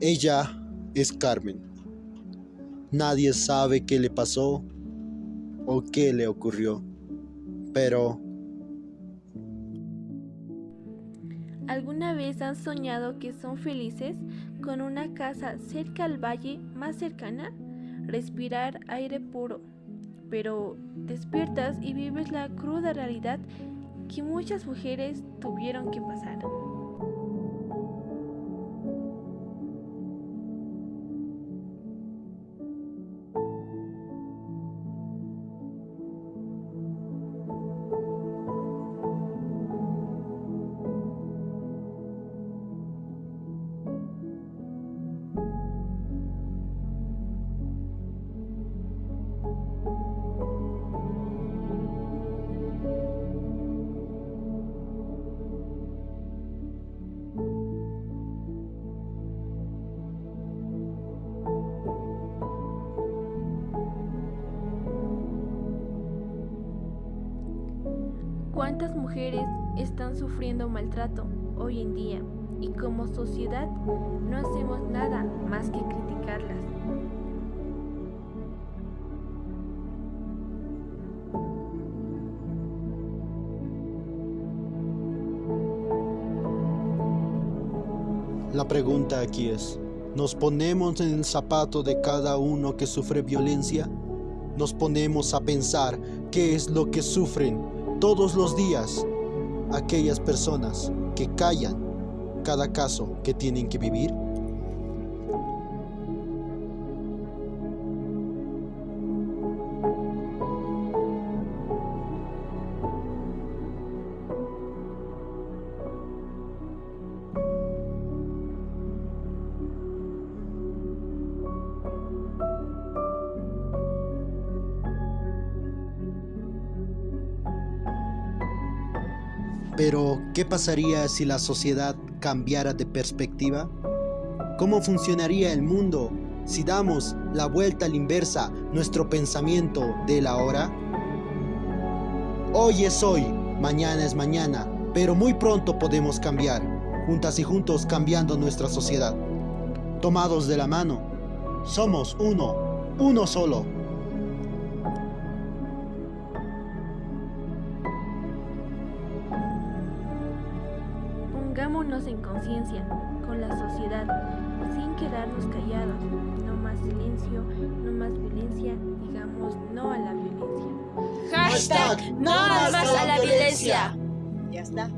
Ella es Carmen. Nadie sabe qué le pasó o qué le ocurrió, pero ¿Alguna vez han soñado que son felices con una casa cerca al valle más cercana? Respirar aire puro. Pero despiertas y vives la cruda realidad que muchas mujeres tuvieron que pasar. ¿Cuántas mujeres están sufriendo maltrato hoy en día y como sociedad no hacemos nada más que criticarlas? la pregunta aquí es, ¿nos ponemos en el zapato de cada uno que sufre violencia? ¿Nos ponemos a pensar qué es lo que sufren todos los días aquellas personas que callan cada caso que tienen que vivir? Pero, ¿qué pasaría si la sociedad cambiara de perspectiva? ¿Cómo funcionaría el mundo si damos la vuelta a la inversa nuestro pensamiento de la hora? Hoy es hoy, mañana es mañana, pero muy pronto podemos cambiar, juntas y juntos cambiando nuestra sociedad. Tomados de la mano, somos uno, uno solo. Pongámonos en conciencia con la sociedad, sin quedarnos callados. No más silencio, no más violencia, digamos no a la violencia. Hashtag no más a la violencia. Ya está.